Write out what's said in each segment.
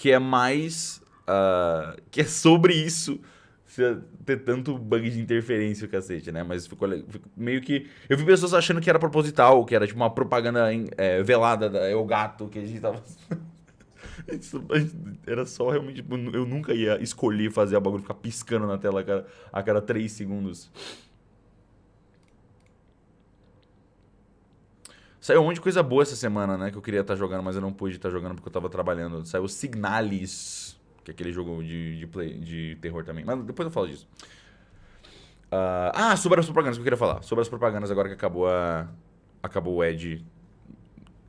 que é mais... Uh, que é sobre isso ter tanto bug de interferência o cacete, né? Mas ficou, ficou, meio que... Eu vi pessoas achando que era proposital, que era tipo uma propaganda é, velada da El Gato, que a gente tava... Era só realmente. Tipo, eu nunca ia escolher fazer a bagulho ficar piscando na tela a cada, a cada 3 segundos. Saiu um monte de coisa boa essa semana, né? Que eu queria estar tá jogando, mas eu não pude estar tá jogando porque eu estava trabalhando. Saiu Signalis, que é aquele jogo de, de, play, de terror também. Mas depois eu falo disso. Uh, ah, sobre as propagandas que eu queria falar. Sobre as propagandas agora que acabou a. Acabou o Ed,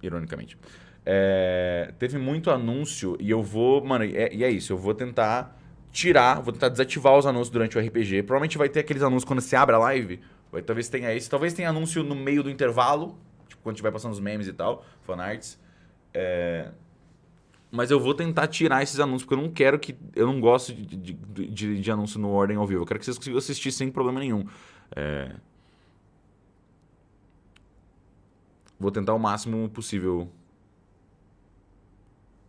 ironicamente. É, teve muito anúncio e eu vou... Mano, é, e é isso. Eu vou tentar tirar, vou tentar desativar os anúncios durante o RPG. Provavelmente vai ter aqueles anúncios quando você abre a live. Vai, talvez tenha esse. Talvez tenha anúncio no meio do intervalo. Quando estiver passando os memes e tal. Fanarts. É... Mas eu vou tentar tirar esses anúncios, porque eu não quero que... Eu não gosto de, de, de, de anúncio no Ordem ao vivo. Eu quero que vocês consigam assistir sem problema nenhum. É... Vou tentar o máximo possível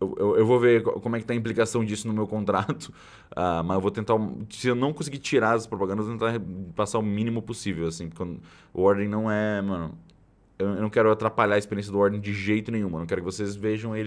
eu, eu, eu, vou ver como é que tá a implicação disso no meu contrato, uh, mas eu vou tentar, se eu não conseguir tirar as propagandas, eu vou tentar passar o mínimo possível, assim, porque o Ordem não é, mano, eu, não quero atrapalhar a experiência do Ordem de jeito nenhum, eu quero que vocês vejam ele